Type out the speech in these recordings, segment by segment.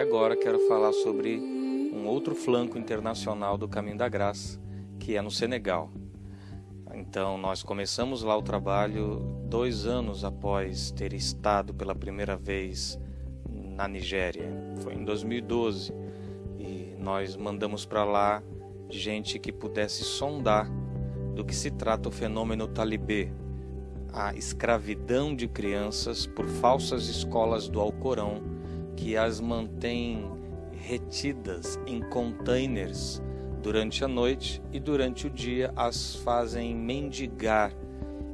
agora quero falar sobre um outro flanco internacional do Caminho da Graça, que é no Senegal. Então, nós começamos lá o trabalho dois anos após ter estado pela primeira vez na Nigéria. Foi em 2012 e nós mandamos para lá gente que pudesse sondar do que se trata o fenômeno talibê, a escravidão de crianças por falsas escolas do Alcorão que as mantém retidas em containers durante a noite e durante o dia as fazem mendigar,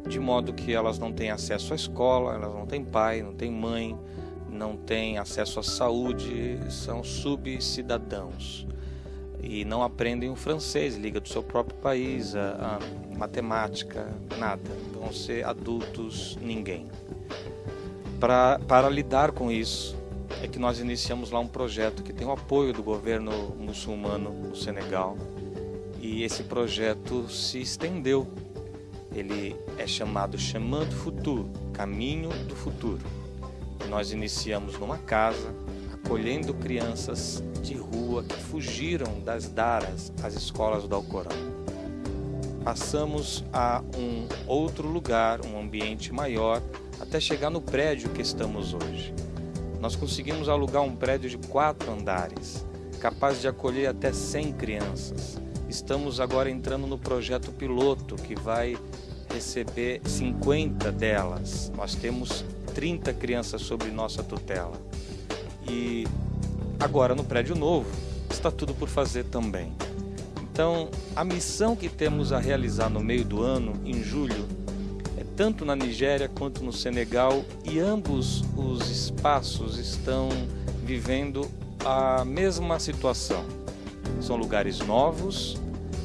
de modo que elas não têm acesso à escola, elas não têm pai, não têm mãe, não têm acesso à saúde, são subcidadãos e não aprendem o francês, liga do seu próprio país, a, a matemática, nada. Vão ser adultos ninguém. Pra, para lidar com isso, é que nós iniciamos lá um projeto que tem o apoio do governo muçulmano no Senegal e esse projeto se estendeu. Ele é chamado Chemin du Futur, Caminho do Futuro. E nós iniciamos numa casa, acolhendo crianças de rua que fugiram das daras, as escolas do Alcorão. Passamos a um outro lugar, um ambiente maior, até chegar no prédio que estamos hoje. Nós conseguimos alugar um prédio de quatro andares, capaz de acolher até 100 crianças. Estamos agora entrando no projeto piloto que vai receber 50 delas. Nós temos 30 crianças sob nossa tutela. E agora no prédio novo está tudo por fazer também. Então, a missão que temos a realizar no meio do ano, em julho, tanto na Nigéria quanto no Senegal, e ambos os espaços estão vivendo a mesma situação. São lugares novos,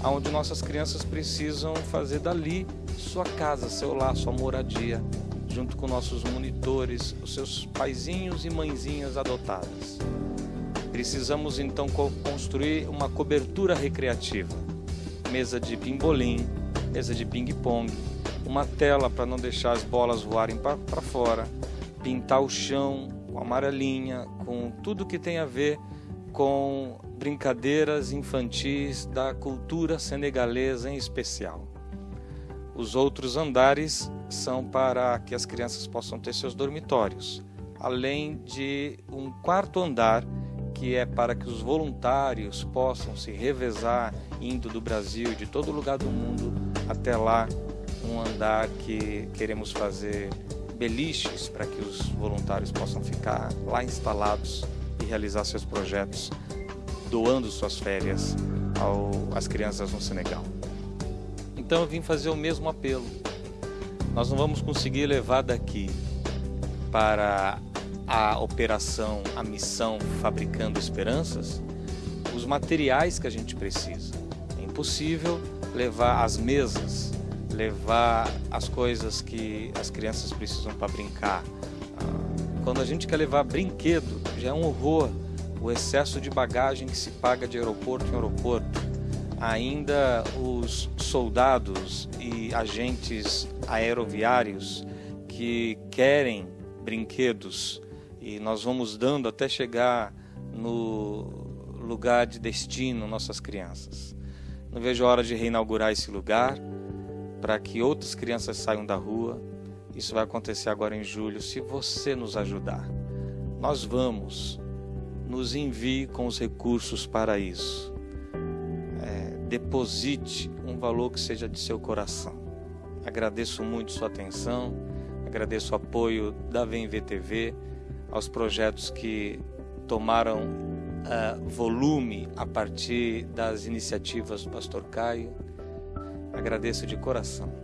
onde nossas crianças precisam fazer dali sua casa, seu lar, sua moradia, junto com nossos monitores, os seus paizinhos e mãezinhas adotadas. Precisamos então construir uma cobertura recreativa, mesa de pimbolim, mesa de ping-pong, uma tela para não deixar as bolas voarem para fora, pintar o chão com amarelinha, com tudo que tem a ver com brincadeiras infantis da cultura senegalesa em especial. Os outros andares são para que as crianças possam ter seus dormitórios, além de um quarto andar que é para que os voluntários possam se revezar indo do Brasil de todo lugar do mundo até lá um andar que queremos fazer beliches para que os voluntários possam ficar lá instalados e realizar seus projetos, doando suas férias ao, às crianças no Senegal. Então eu vim fazer o mesmo apelo. Nós não vamos conseguir levar daqui para a operação, a missão Fabricando Esperanças, os materiais que a gente precisa. É impossível levar as mesas, levar as coisas que as crianças precisam para brincar. Ah, quando a gente quer levar brinquedo, já é um horror o excesso de bagagem que se paga de aeroporto em aeroporto. Ainda os soldados e agentes aeroviários que querem brinquedos e nós vamos dando até chegar no lugar de destino nossas crianças. Não vejo a hora de reinaugurar esse lugar para que outras crianças saiam da rua. Isso vai acontecer agora em julho, se você nos ajudar. Nós vamos, nos envie com os recursos para isso. É, deposite um valor que seja de seu coração. Agradeço muito sua atenção, agradeço o apoio da VMVTV, aos projetos que tomaram uh, volume a partir das iniciativas do Pastor Caio Agradeço de coração.